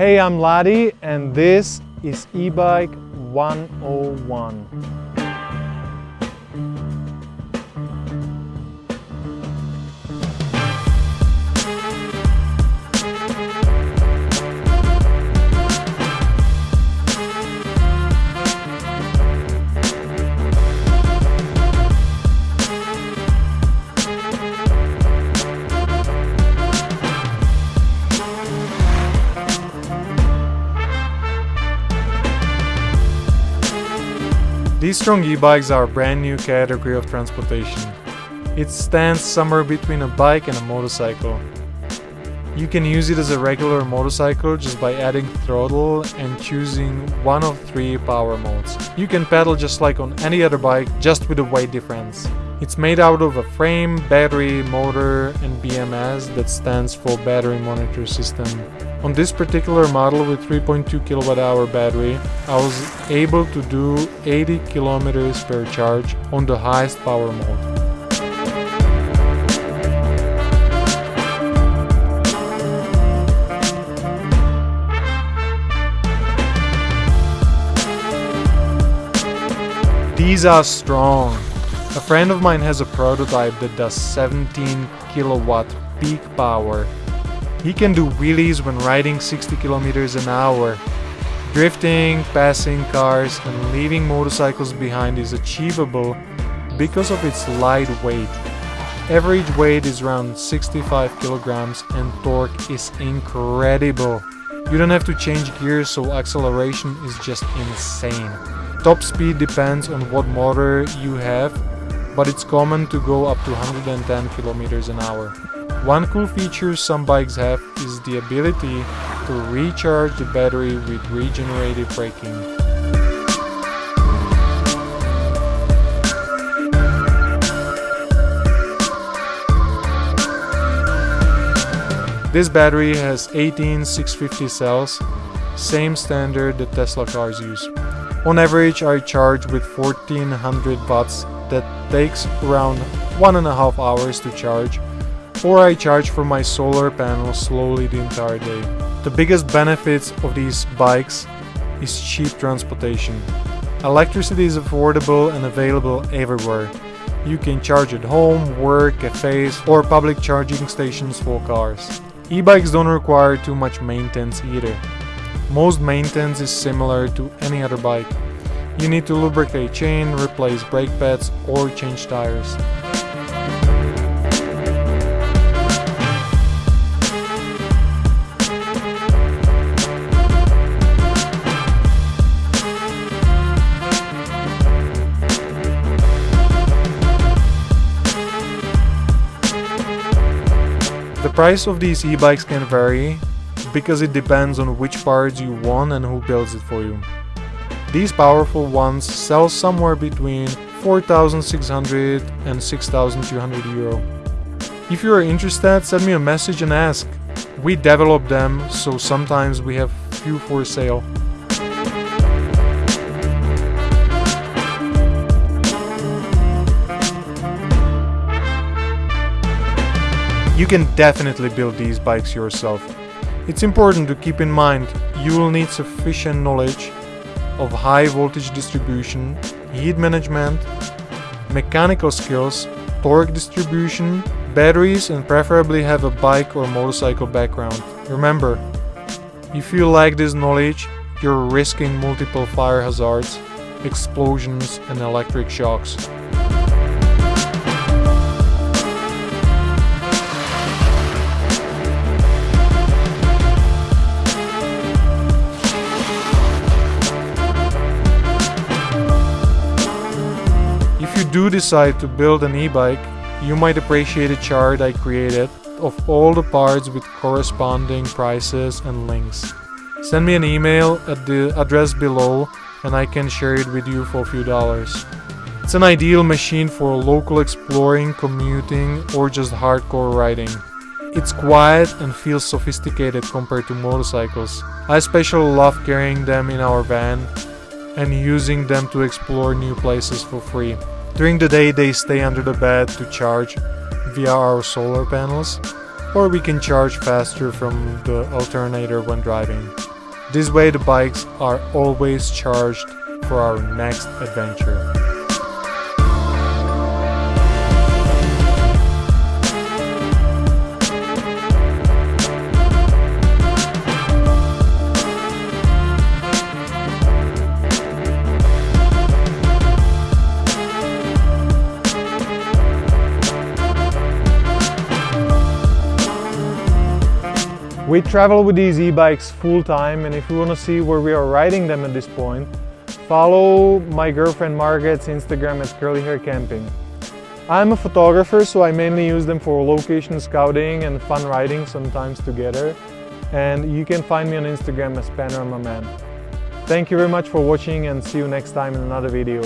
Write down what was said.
Hey, I'm Ladi and this is e-bike 101. These strong e-bikes are a brand new category of transportation. It stands somewhere between a bike and a motorcycle. You can use it as a regular motorcycle just by adding throttle and choosing one of three power modes. You can pedal just like on any other bike, just with a weight difference. It's made out of a frame, battery, motor and BMS that stands for battery monitor system. On this particular model with 3.2 kilowatt hour battery, I was able to do 80 kilometers per charge on the highest power mode. These are strong. A friend of mine has a prototype that does 17 kilowatt peak power. He can do wheelies when riding 60 kilometers an hour. Drifting, passing cars and leaving motorcycles behind is achievable because of its light weight. Average weight is around 65 kilograms and torque is incredible. You don't have to change gears so acceleration is just insane. Top speed depends on what motor you have but it's common to go up to 110 kilometers an hour. One cool feature some bikes have is the ability to recharge the battery with regenerative braking. This battery has 18 650 cells, same standard that Tesla cars use. On average I charge with 1400 watts that takes around one and a half hours to charge or I charge from my solar panel slowly the entire day. The biggest benefits of these bikes is cheap transportation. Electricity is affordable and available everywhere. You can charge at home, work, cafes or public charging stations for cars. E-bikes don't require too much maintenance either. Most maintenance is similar to any other bike. You need to lubricate chain, replace brake pads or change tires. The price of these e-bikes can vary because it depends on which parts you want and who builds it for you. These powerful ones sell somewhere between 4,600 and 6,200 euro. If you are interested, send me a message and ask. We develop them, so sometimes we have few for sale. You can definitely build these bikes yourself. It's important to keep in mind you will need sufficient knowledge of high voltage distribution, heat management, mechanical skills, torque distribution, batteries and preferably have a bike or motorcycle background. Remember, if you lack this knowledge, you're risking multiple fire hazards, explosions and electric shocks. Do decide to build an e-bike, you might appreciate a chart I created of all the parts with corresponding prices and links. Send me an email at the address below and I can share it with you for a few dollars. It's an ideal machine for local exploring, commuting or just hardcore riding. It's quiet and feels sophisticated compared to motorcycles. I especially love carrying them in our van and using them to explore new places for free. During the day they stay under the bed to charge via our solar panels, or we can charge faster from the alternator when driving. This way the bikes are always charged for our next adventure. We travel with these e-bikes full time and if you want to see where we are riding them at this point, follow my girlfriend Margaret's Instagram at Curly Hair Camping. I'm a photographer so I mainly use them for location scouting and fun riding sometimes together and you can find me on Instagram as Panorama Man. Thank you very much for watching and see you next time in another video.